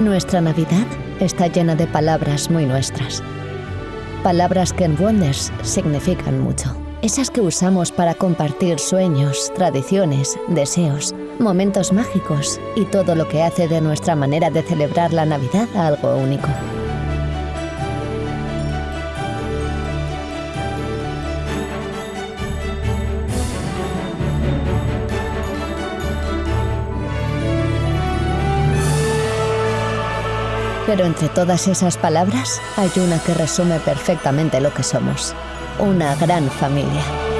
Nuestra Navidad está llena de palabras muy nuestras. Palabras que en Wonders significan mucho. Esas que usamos para compartir sueños, tradiciones, deseos, momentos mágicos y todo lo que hace de nuestra manera de celebrar la Navidad algo único. Pero entre todas esas palabras hay una que resume perfectamente lo que somos. Una gran familia.